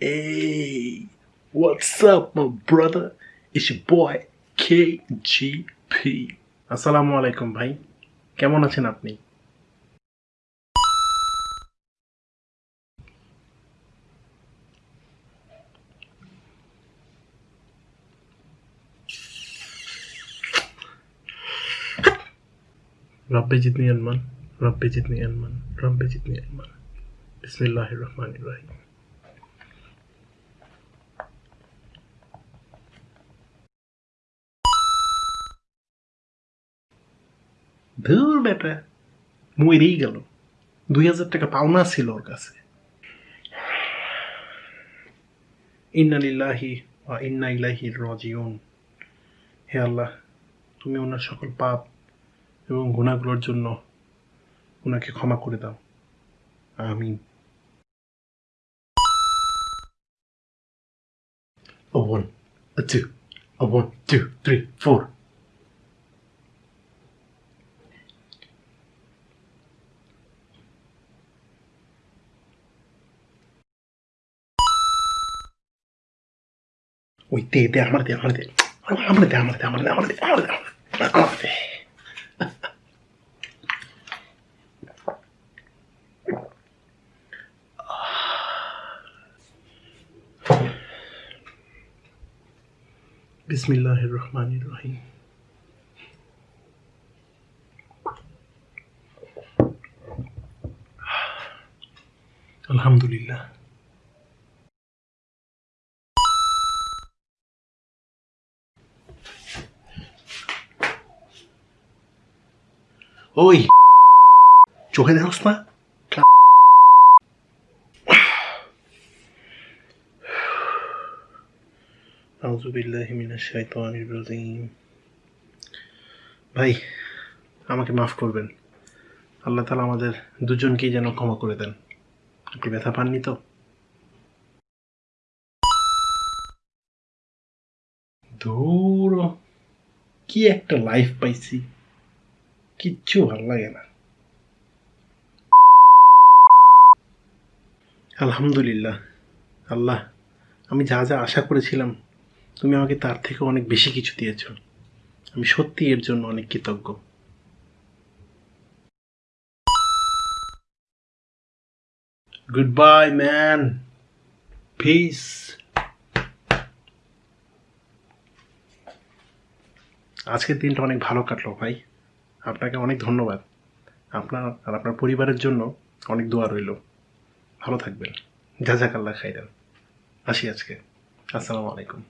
Hey, what's up, my brother? It's your boy KGP. আসসালামু আলাইকুম ভাই কেমন আছেন আপনি رب زدني علما رب زدني علما رب زدني علما بسم الله الرحمن الرحيم ধুর বেটা মরেই গেল। দুই হাজার টাকা পাওনা ছিল ওর কাছে। ইন্না লিল্লাহি ওয়া ইন্না ইলাইহি রাজিউন। হে আল্লাহ তুমি ওনার সকল পাপ এবং গুণাগুলোর জন্য ওনাকে ক্ষমা করে দাও। আমিন। A one, a two, a one, two, three, four. بسم الله الرحمن الرحيم الحمد لله মিনাশ শাইতানির রাজিম ভাই আমাকে মাফ করবেন। আল্লাহ তাআলা আমাদের দুজনকেই যেন ক্ষমা করে দেন। আপনি ব্যথা পাননি তো? ধুর, কি একটা লাইফ পাইছি। কিচ্ছু ভালো লাগে না। আলহামদুলিল্লাহ। আল্লাহ, আমি যা যা আশা করেছিলাম, তুমি আমাকে তার থেকে অনেক বেশি কিছু দিয়েছ। আমি সত্যি এর জন্য অনেক কৃতজ্ঞ। গুড বাই ম্যান পিস আজকের দিনটা অনেক ভালো কাটলো ভাই। আপনাকে অনেক ধন্যবাদ। আপনার আর আপনার পরিবারের জন্য অনেক দোয়া রইল। ভালো থাকবেন। যা যাক আল্লাহ খাইরেন। আসি আজকে। আসসালামু আলাইকুম।